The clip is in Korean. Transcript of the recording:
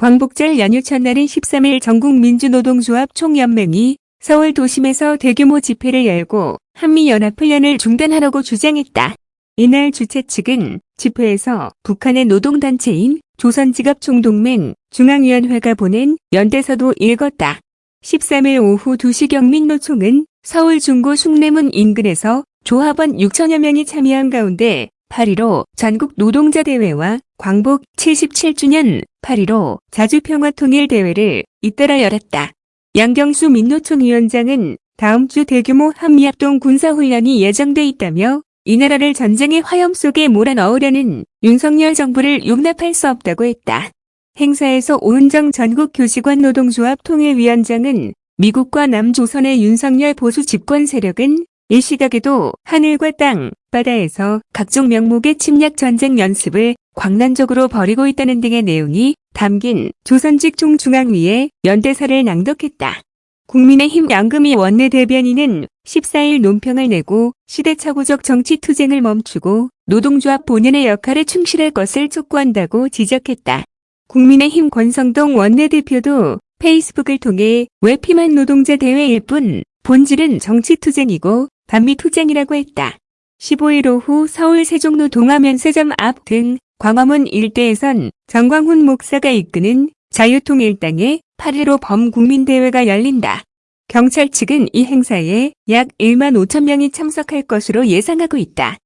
광복절 연휴 첫날인 13일 전국민주노동조합 총연맹이 서울 도심에서 대규모 집회를 열고 한미연합훈련을 중단하라고 주장했다. 이날 주최 측은 집회에서 북한의 노동단체인 조선직업총동맹 중앙위원회가 보낸 연대서도 읽었다. 13일 오후 2시 경 민노총은 서울 중구 숭례문 인근에서 조합원 6천여 명이 참여한 가운데 8.15 전국 노동자 대회와 광복 77주년 8.15 자주평화통일대회를 잇따라 열었다. 양경수 민노총 위원장은 다음 주 대규모 한미합동 군사훈련이 예정돼 있다며 이 나라를 전쟁의 화염 속에 몰아넣으려는 윤석열 정부를 용납할 수 없다고 했다. 행사에서 오은정 전국 교직원 노동조합 통일위원장은 미국과 남조선의 윤석열 보수 집권 세력은 일시각에도 하늘과 땅, 바다에서 각종 명목의 침략 전쟁 연습을 광란적으로 벌이고 있다는 등의 내용이 담긴 조선직 총중앙위에 연대사를 낭독했다. 국민의힘 양금희 원내대변인은 14일 논평을 내고 시대착오적 정치 투쟁을 멈추고 노동조합 본연의 역할에 충실할 것을 촉구한다고 지적했다. 국민의힘 권성동 원내대표도 페이스북을 통해 외피만 노동자 대회일 뿐 본질은 정치 투쟁이고 반미투쟁이라고 했다. 15일 오후 서울 세종로 동화면세점 앞 등 광화문 일대에선 정광훈 목사가 이끄는 자유통일당의 8.15 범국민대회가 열린다. 경찰 측은 이 행사에 약 1만 5천 명이 참석할 것으로 예상하고 있다.